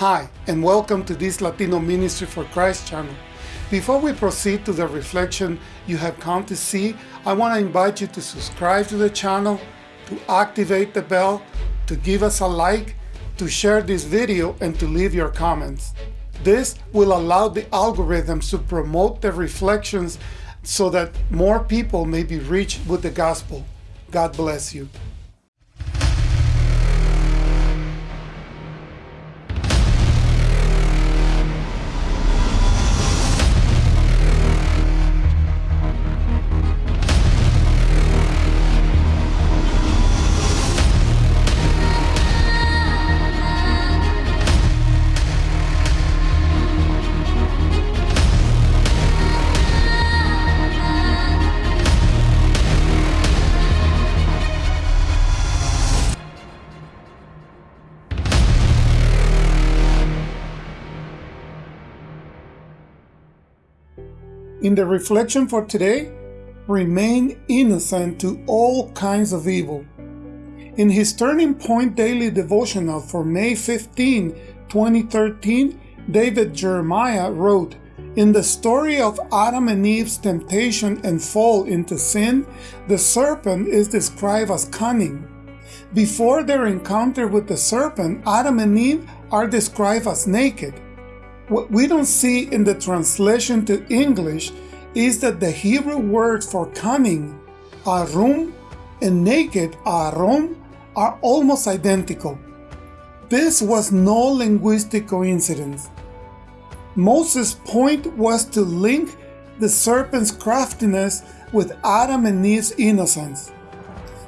Hi, and welcome to this Latino Ministry for Christ channel. Before we proceed to the reflection you have come to see, I want to invite you to subscribe to the channel, to activate the bell, to give us a like, to share this video, and to leave your comments. This will allow the algorithms to promote the reflections so that more people may be reached with the gospel. God bless you. In the reflection for today, remain innocent to all kinds of evil. In his Turning Point Daily Devotional for May 15, 2013, David Jeremiah wrote, In the story of Adam and Eve's temptation and fall into sin, the serpent is described as cunning. Before their encounter with the serpent, Adam and Eve are described as naked. What we don't see in the translation to English is that the Hebrew words for cunning, arum, and naked, aron, are almost identical. This was no linguistic coincidence. Moses' point was to link the serpent's craftiness with Adam and Eve's innocence,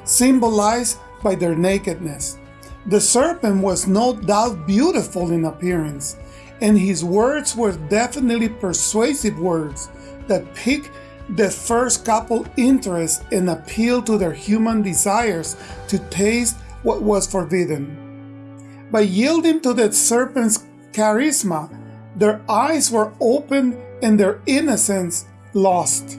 symbolized by their nakedness. The serpent was no doubt beautiful in appearance, and his words were definitely persuasive words that pique the first couple interest and appeal to their human desires to taste what was forbidden. By yielding to the serpent's charisma, their eyes were opened and their innocence lost.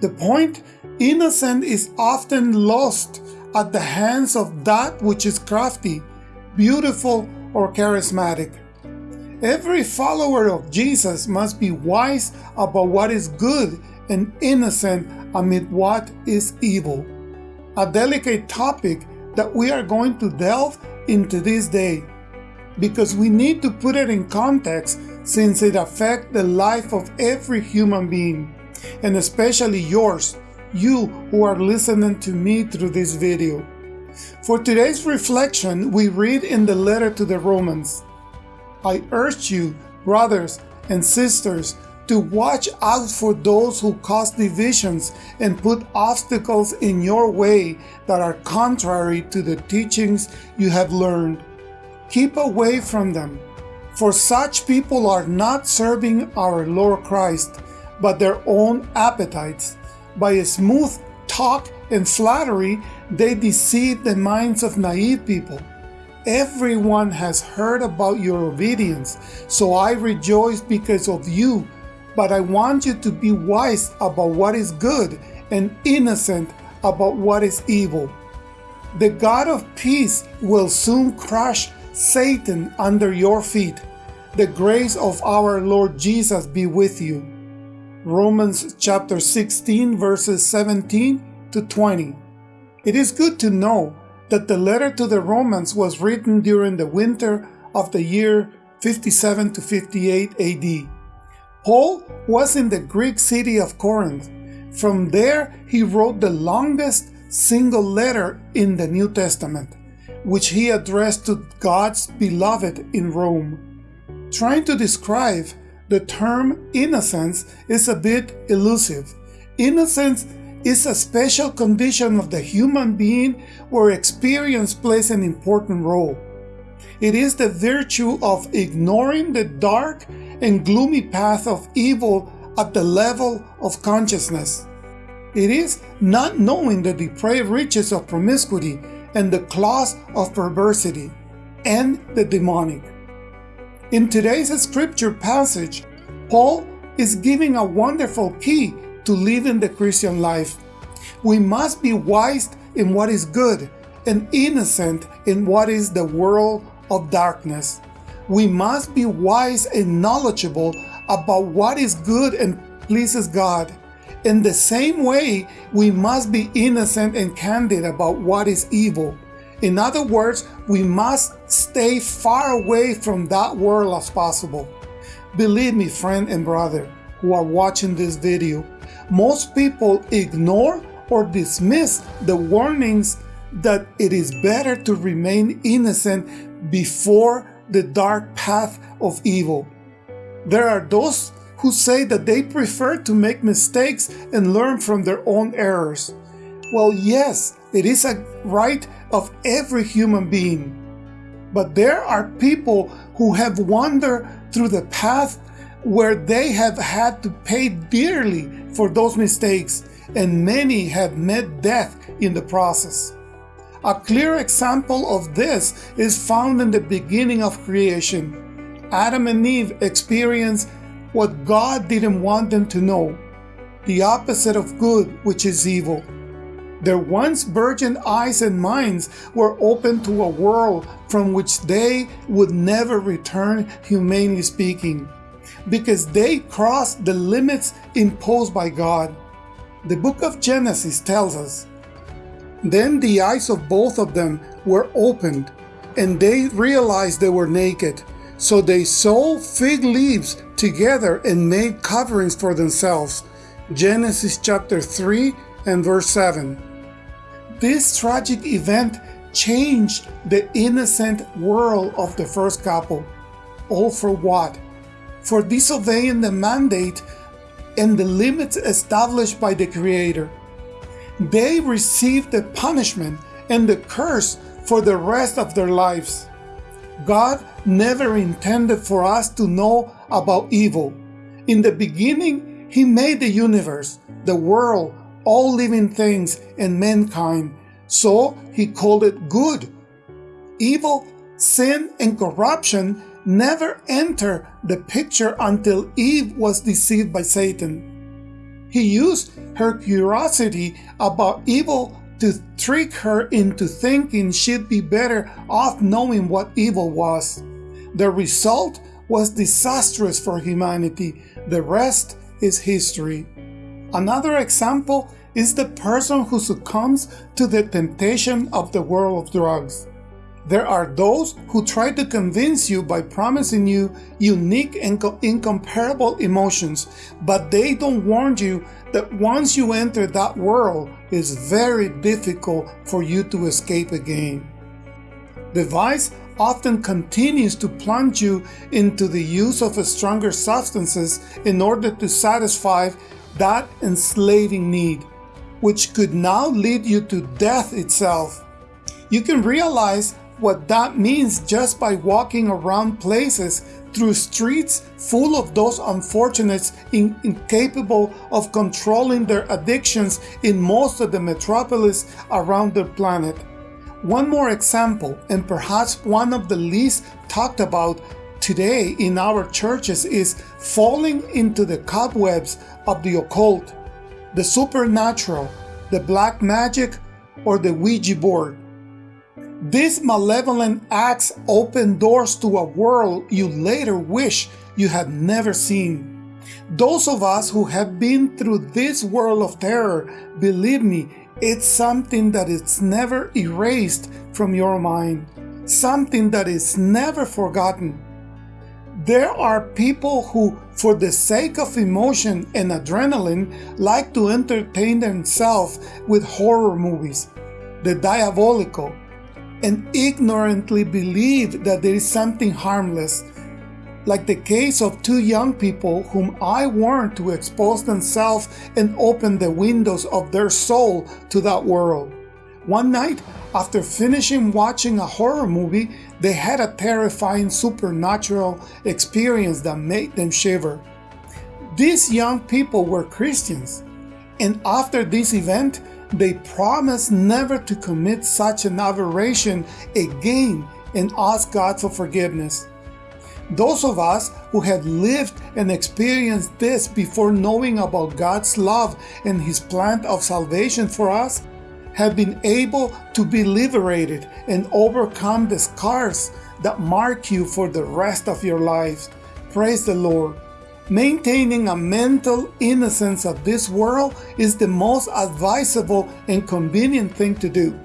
The point innocent is often lost at the hands of that which is crafty, beautiful, or charismatic. Every follower of Jesus must be wise about what is good and innocent amid what is evil. A delicate topic that we are going to delve into this day because we need to put it in context since it affects the life of every human being and especially yours, you who are listening to me through this video. For today's reflection, we read in the letter to the Romans, I urge you, brothers and sisters, to watch out for those who cause divisions and put obstacles in your way that are contrary to the teachings you have learned. Keep away from them, for such people are not serving our Lord Christ, but their own appetites. By a smooth talk and flattery, they deceive the minds of naive people. Everyone has heard about your obedience, so I rejoice because of you. But I want you to be wise about what is good and innocent about what is evil. The God of peace will soon crush Satan under your feet. The grace of our Lord Jesus be with you. Romans chapter 16 verses 17 to 20. It is good to know that the letter to the Romans was written during the winter of the year 57 to 58 AD. Paul was in the Greek city of Corinth. From there, he wrote the longest single letter in the New Testament, which he addressed to God's beloved in Rome. Trying to describe the term innocence is a bit elusive. Innocence is a special condition of the human being where experience plays an important role. It is the virtue of ignoring the dark and gloomy path of evil at the level of consciousness. It is not knowing the depraved riches of promiscuity and the claws of perversity and the demonic. In today's scripture passage, Paul is giving a wonderful key to living the Christian life. We must be wise in what is good and innocent in what is the world of darkness. we must be wise and knowledgeable about what is good and pleases God. In the same way, we must be innocent and candid about what is evil. In other words, we must stay far away from that world as possible. Believe me, friend and brother who are watching this video, most people ignore or dismiss the warnings that it is better to remain innocent before the dark path of evil. There are those who say that they prefer to make mistakes and learn from their own errors. Well, yes, it is a right of every human being. But there are people who have wandered through the path where they have had to pay dearly for those mistakes, and many have met death in the process. A clear example of this is found in the beginning of creation. Adam and Eve experienced what God didn't want them to know, the opposite of good, which is evil. Their once virgin eyes and minds were opened to a world from which they would never return, humanly speaking, because they crossed the limits imposed by God. The book of Genesis tells us, Then the eyes of both of them were opened, and they realized they were naked. So they sewed fig leaves together and made coverings for themselves. Genesis chapter 3 and verse 7. This tragic event changed the innocent world of the first couple. All for what? For disobeying the mandate and the limits established by the Creator. They received the punishment and the curse for the rest of their lives. God never intended for us to know about evil. In the beginning, He made the universe, the world, all living things and mankind, so he called it good. Evil, sin, and corruption never enter the picture until Eve was deceived by Satan. He used her curiosity about evil to trick her into thinking she'd be better off knowing what evil was. The result was disastrous for humanity. The rest is history. Another example is the person who succumbs to the temptation of the world of drugs. There are those who try to convince you by promising you unique and incomparable emotions, but they don't warn you that once you enter that world, it's very difficult for you to escape again. The vice often continues to plunge you into the use of stronger substances in order to satisfy that enslaving need, which could now lead you to death itself. You can realize what that means just by walking around places through streets full of those unfortunates in, incapable of controlling their addictions in most of the metropolis around the planet. One more example, and perhaps one of the least talked about today in our churches is falling into the cobwebs of the occult, the supernatural, the black magic, or the Ouija board. These malevolent acts open doors to a world you later wish you had never seen. Those of us who have been through this world of terror, believe me, it's something that is never erased from your mind, something that is never forgotten. There are people who, for the sake of emotion and adrenaline, like to entertain themselves with horror movies, the diabolical, and ignorantly believe that there is something harmless, like the case of two young people whom I warned to expose themselves and open the windows of their soul to that world. One night, after finishing watching a horror movie, they had a terrifying supernatural experience that made them shiver. These young people were Christians, and after this event, they promised never to commit such an aberration again and ask God for forgiveness. Those of us who had lived and experienced this before knowing about God's love and His plan of salvation for us have been able to be liberated and overcome the scars that mark you for the rest of your lives. Praise the Lord. Maintaining a mental innocence of this world is the most advisable and convenient thing to do.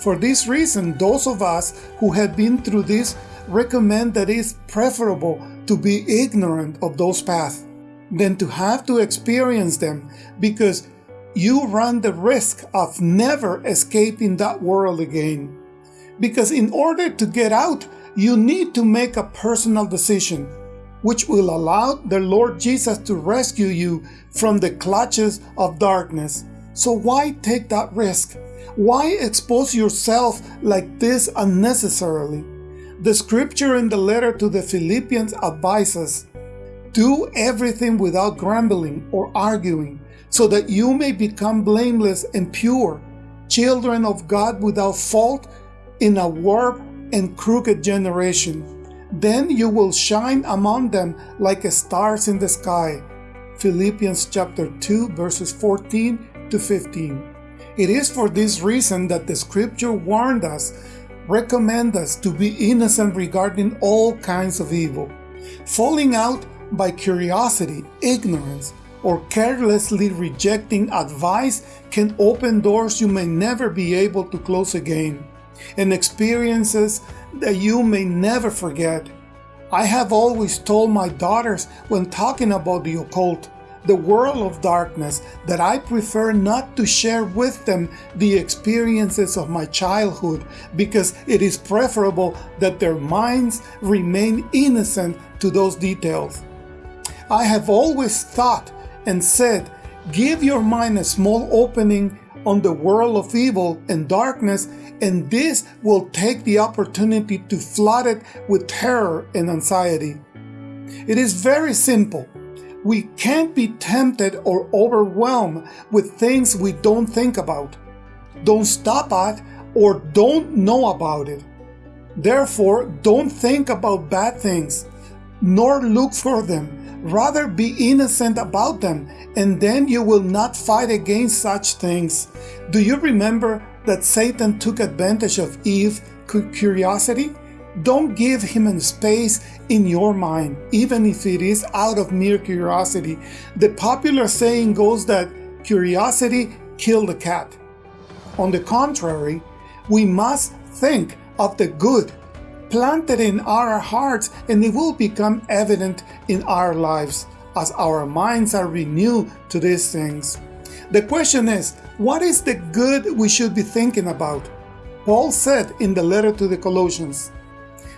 For this reason, those of us who have been through this recommend that it's preferable to be ignorant of those paths than to have to experience them because you run the risk of never escaping that world again. Because in order to get out, you need to make a personal decision, which will allow the Lord Jesus to rescue you from the clutches of darkness. So why take that risk? Why expose yourself like this unnecessarily? The scripture in the letter to the Philippians advises, Do everything without grumbling or arguing, so that you may become blameless and pure, children of God without fault in a warped and crooked generation. Then you will shine among them like stars in the sky. Philippians chapter 2 verses 14 to 15. It is for this reason that the scripture warned us recommend us to be innocent regarding all kinds of evil. Falling out by curiosity, ignorance, or carelessly rejecting advice can open doors you may never be able to close again, and experiences that you may never forget. I have always told my daughters when talking about the occult the world of darkness that I prefer not to share with them the experiences of my childhood because it is preferable that their minds remain innocent to those details. I have always thought and said, give your mind a small opening on the world of evil and darkness, and this will take the opportunity to flood it with terror and anxiety. It is very simple. We can't be tempted or overwhelmed with things we don't think about, don't stop at, or don't know about it. Therefore, don't think about bad things, nor look for them. Rather be innocent about them, and then you will not fight against such things. Do you remember that Satan took advantage of Eve's curiosity? Don't give him a space in your mind, even if it is out of mere curiosity. The popular saying goes that curiosity killed the cat. On the contrary, we must think of the good planted in our hearts and it will become evident in our lives as our minds are renewed to these things. The question is, what is the good we should be thinking about? Paul said in the letter to the Colossians,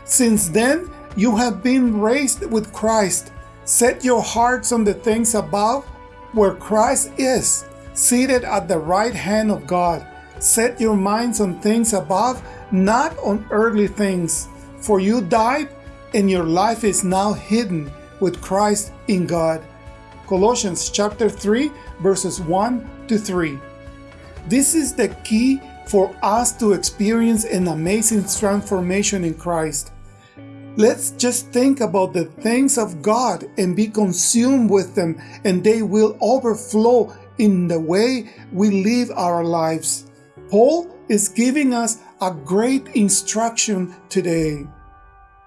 since then, you have been raised with Christ. Set your hearts on the things above, where Christ is, seated at the right hand of God. Set your minds on things above, not on earthly things. For you died, and your life is now hidden with Christ in God. Colossians chapter 3, verses 1 to 3. This is the key for us to experience an amazing transformation in Christ. Let's just think about the things of God and be consumed with them, and they will overflow in the way we live our lives. Paul is giving us a great instruction today.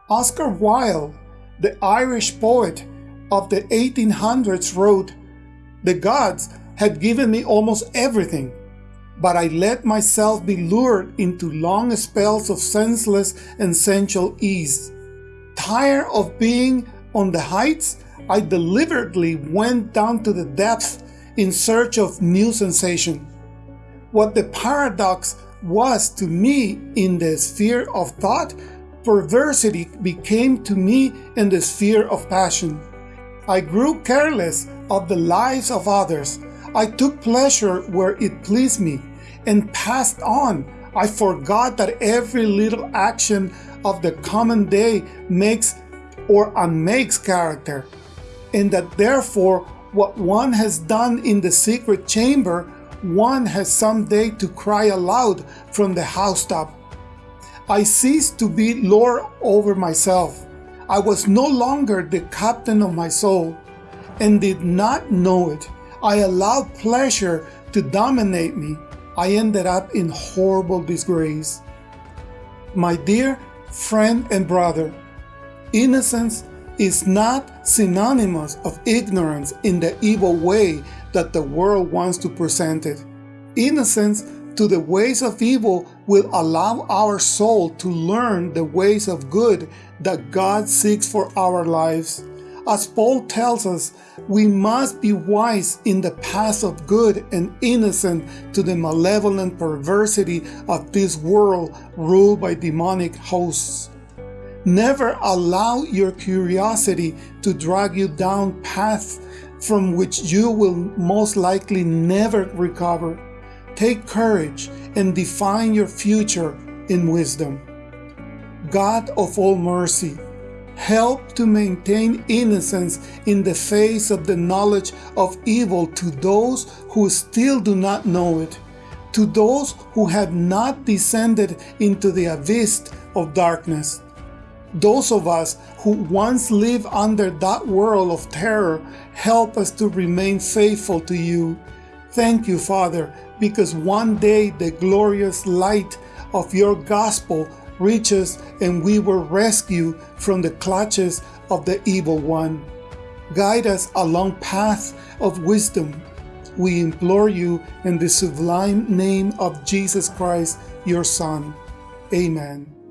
Oscar Wilde, the Irish poet of the 1800s, wrote, The gods had given me almost everything, but I let myself be lured into long spells of senseless and sensual ease. Tired of being on the heights, I deliberately went down to the depths in search of new sensation. What the paradox was to me in the sphere of thought, perversity became to me in the sphere of passion. I grew careless of the lives of others. I took pleasure where it pleased me and passed on. I forgot that every little action of the common day makes or unmakes character, and that therefore what one has done in the secret chamber, one has some day to cry aloud from the housetop. I ceased to be lord over myself. I was no longer the captain of my soul, and did not know it. I allowed pleasure to dominate me. I ended up in horrible disgrace. My dear friend and brother, innocence is not synonymous of ignorance in the evil way that the world wants to present it. Innocence to the ways of evil will allow our soul to learn the ways of good that God seeks for our lives. As Paul tells us, we must be wise in the paths of good and innocent to the malevolent perversity of this world ruled by demonic hosts. Never allow your curiosity to drag you down paths from which you will most likely never recover. Take courage and define your future in wisdom. God of all mercy, help to maintain innocence in the face of the knowledge of evil to those who still do not know it, to those who have not descended into the abyss of darkness. Those of us who once lived under that world of terror, help us to remain faithful to you. Thank you, Father, because one day the glorious light of your gospel reaches and we will rescue from the clutches of the evil one. Guide us along path of wisdom. We implore you in the sublime name of Jesus Christ, your Son. Amen.